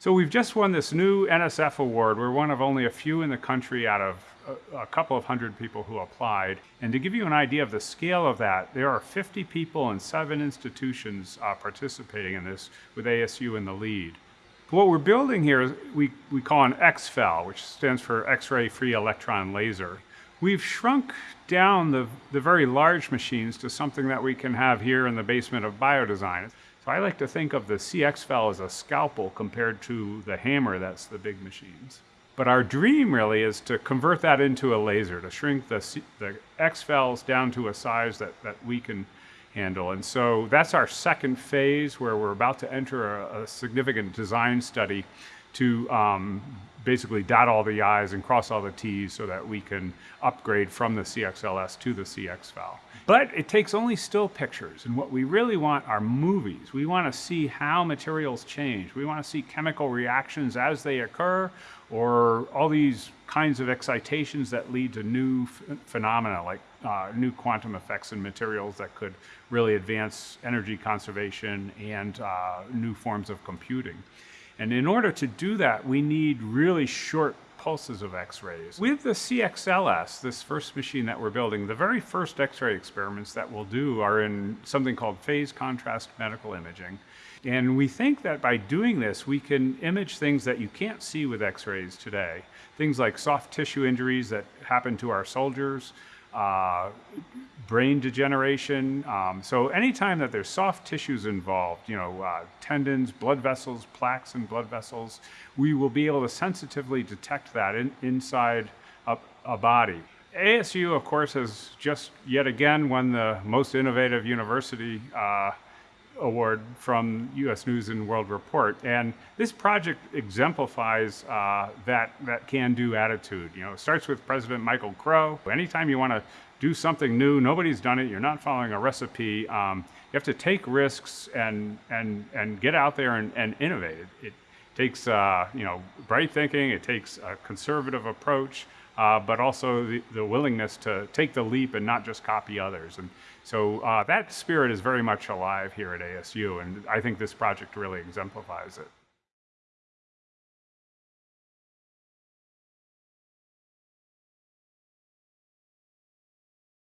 So we've just won this new NSF award. We're one of only a few in the country out of a, couple of hundred people who applied. And to give you an idea of the scale of that, there are 50 people and seven institutions uh, participating in this with ASU in the lead. What we're building here is we, we call an XFEL, which stands for X-ray free electron laser. We've shrunk down the, the very large machines to something that we can have here in the basement of biodesign. So I like to think of the CX CXFEL as a scalpel compared to the hammer that's the big machines. But our dream really is to convert that into a laser, to shrink the, the XFELs down to a size that, that we can handle. And so that's our second phase where we're about to enter a, a significant design study to um, basically dot all the I's and cross all the T's so that we can upgrade from the CXLS to the CXFEL. But it takes only still pictures, and what we really want are movies. We want to see how materials change. We want to see chemical reactions as they occur, or all these kinds of excitations that lead to new phenomena, like uh, new quantum effects in materials that could really advance energy conservation and uh, new forms of computing. And in order to do that, we need really short pulses of X-rays. With the CXLS, this first machine that we're building, the very first X-ray experiments that we'll do are in something called phase contrast medical imaging. And we think that by doing this, we can image things that you can't see with X-rays today. Things like soft tissue injuries that happen to our soldiers, uh, brain degeneration. Um, so anytime that there's soft tissues involved, you know, uh, tendons, blood vessels, plaques and blood vessels, we will be able to sensitively detect that in, inside a, a body. ASU, of course, has just yet again won the most innovative university uh, award from U.S. News and World Report. And this project exemplifies uh, that, that can-do attitude. You know, it starts with President Michael Crow. Anytime you want to do something new, nobody's done it, you're not following a recipe, um, you have to take risks and, and, and get out there and, and innovate. It, it takes, uh, you know, bright thinking, it takes a conservative approach, uh, but also the, the, willingness to take the leap and not just copy others. And so uh, that spirit is very much alive here at ASU, and I think this project really exemplifies it.